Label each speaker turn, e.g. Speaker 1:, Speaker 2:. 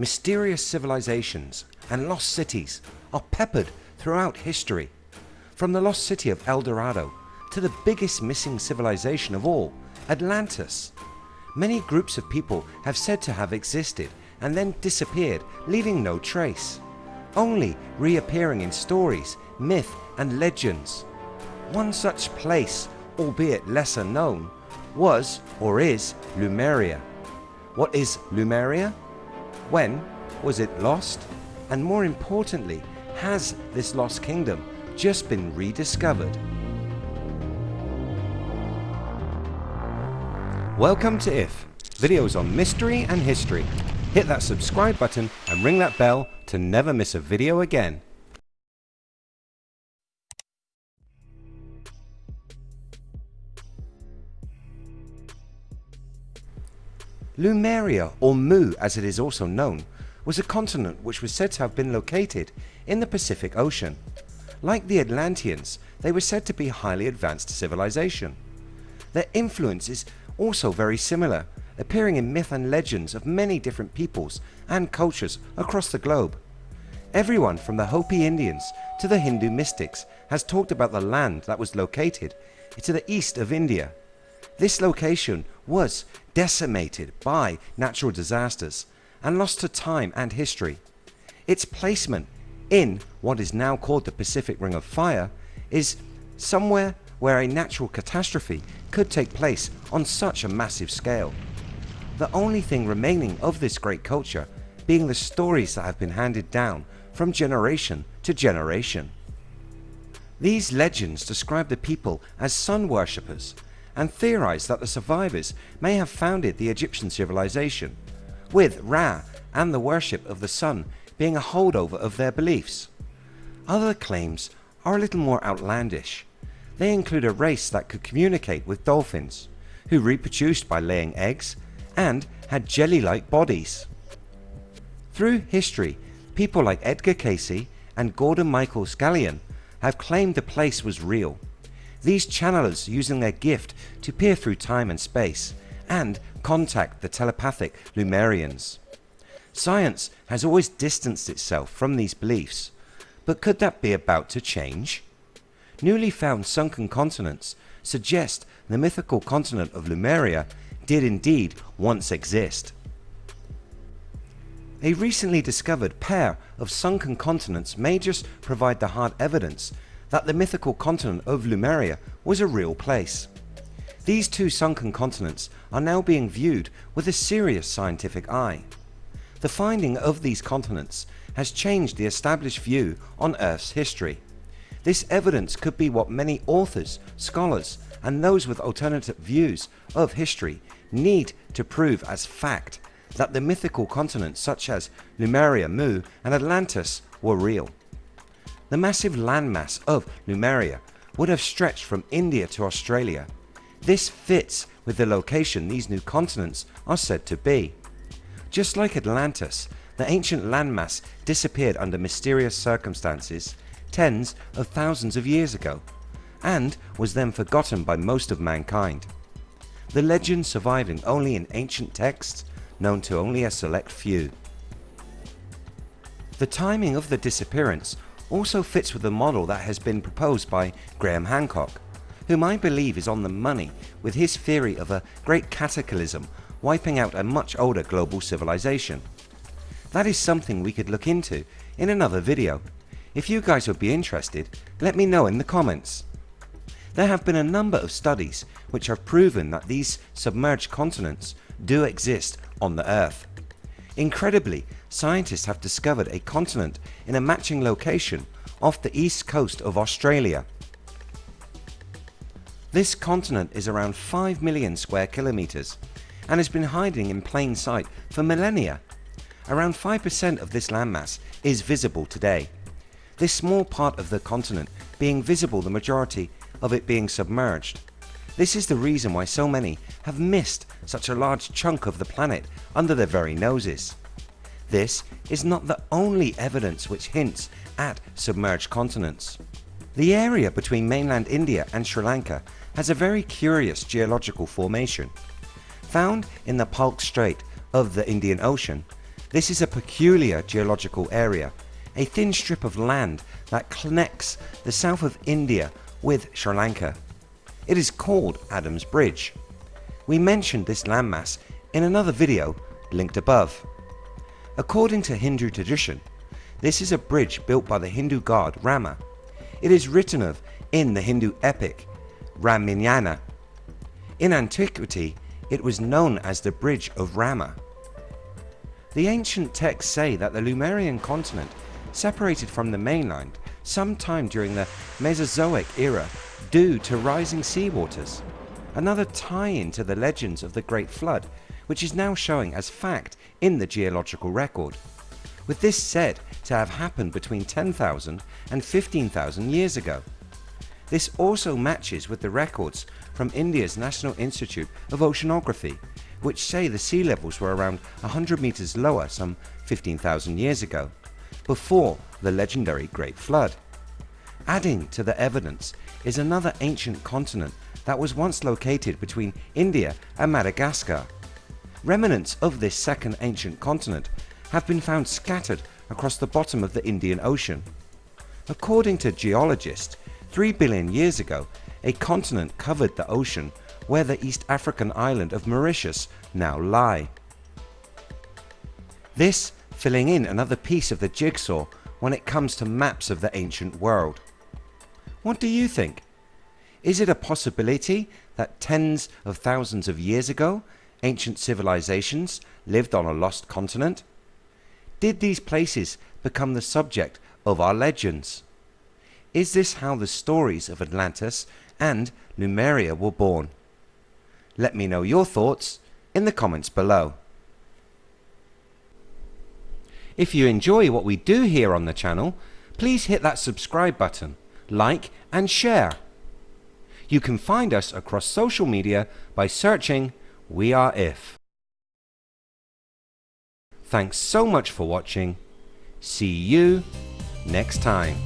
Speaker 1: mysterious civilizations and lost cities are peppered throughout history. From the lost city of El Dorado to the biggest missing civilization of all, Atlantis. Many groups of people have said to have existed and then disappeared leaving no trace, only reappearing in stories, myth and legends. One such place, albeit lesser known, was or is Lemuria. What is Lemuria? When was it lost? And more importantly, has this lost kingdom just been rediscovered? Welcome to IF, videos on mystery and history. Hit that subscribe button and ring that bell to never miss a video again. Lemuria, or Mu as it is also known, was a continent which was said to have been located in the Pacific Ocean. Like the Atlanteans, they were said to be highly advanced civilization. Their influence is also very similar, appearing in myth and legends of many different peoples and cultures across the globe. Everyone from the Hopi Indians to the Hindu mystics has talked about the land that was located to the east of India. This location was decimated by natural disasters and lost to time and history. Its placement in what is now called the Pacific Ring of Fire is somewhere where a natural catastrophe could take place on such a massive scale. The only thing remaining of this great culture being the stories that have been handed down from generation to generation. These legends describe the people as sun worshippers and theorize that the survivors may have founded the Egyptian civilization with Ra and the worship of the sun being a holdover of their beliefs. Other claims are a little more outlandish. They include a race that could communicate with dolphins, who reproduced by laying eggs and had jelly-like bodies. Through history, people like Edgar Cayce and Gordon Michael Scallion have claimed the place was real. These channelers using their gift to peer through time and space and contact the telepathic Lemurians. Science has always distanced itself from these beliefs, but could that be about to change? Newly found sunken continents suggest the mythical continent of Lumeria did indeed once exist. A recently discovered pair of sunken continents may just provide the hard evidence that the mythical continent of Lemuria was a real place. These two sunken continents are now being viewed with a serious scientific eye. The finding of these continents has changed the established view on Earth's history. This evidence could be what many authors, scholars and those with alternative views of history need to prove as fact that the mythical continents such as Lemuria, Mu and Atlantis were real. The massive landmass of Lemuria would have stretched from India to Australia. This fits with the location these new continents are said to be. Just like Atlantis, the ancient landmass disappeared under mysterious circumstances tens of thousands of years ago and was then forgotten by most of mankind. The legend surviving only in ancient texts known to only a select few. The timing of the disappearance also fits with the model that has been proposed by Graham Hancock, whom I believe is on the money with his theory of a great cataclysm wiping out a much older global civilization. That is something we could look into in another video. If you guys would be interested, let me know in the comments. There have been a number of studies which have proven that these submerged continents do exist on the earth. Incredibly, scientists have discovered a continent in a matching location off the east coast of Australia. This continent is around 5 million square kilometers and has been hiding in plain sight for millennia. Around 5% of this landmass is visible today. This small part of the continent being visible the majority of it being submerged. This is the reason why so many have missed such a large chunk of the planet under their very noses. This is not the only evidence which hints at submerged continents. The area between mainland India and Sri Lanka has a very curious geological formation. Found in the Palk Strait of the Indian Ocean, This is a peculiar geological area, a thin strip of land that connects the south of India with Sri Lanka. It is called Adam's Bridge. We mentioned this landmass in another video linked above. According to Hindu tradition, this is a bridge built by the Hindu god Rama. It is written of in the Hindu epic Ramayana. In antiquity it was known as the Bridge of Rama. The ancient texts say that the Lemurian continent separated from the mainland sometime during the Mesozoic era due to rising seawaters. Another tie-in to the legends of the Great Flood which is now showing as fact in the geological record. With this said to have happened between 10,000 and 15,000 years ago. This also matches with the records from India's National Institute of Oceanography which say the sea levels were around 100 meters lower some 15,000 years ago before the legendary Great Flood. Adding to the evidence is another ancient continent that was once located between India and Madagascar. Remnants of this second ancient continent have been found scattered across the bottom of the Indian Ocean. According to geologists, 3 billion years ago a continent covered the ocean where the East African island of Mauritius now lie. This filling in another piece of the jigsaw when it comes to maps of the ancient world. What do you think? Is it a possibility that tens of thousands of years ago ancient civilizations lived on a lost continent? Did these places become the subject of our legends? Is this how the stories of Atlantis and Lemuria were born? Let me know your thoughts in the comments below. If you enjoy what we do here on the channel, please hit that subscribe button, like and share. You can find us across social media by searching We Are If. Thanks so much for watching. See you next time.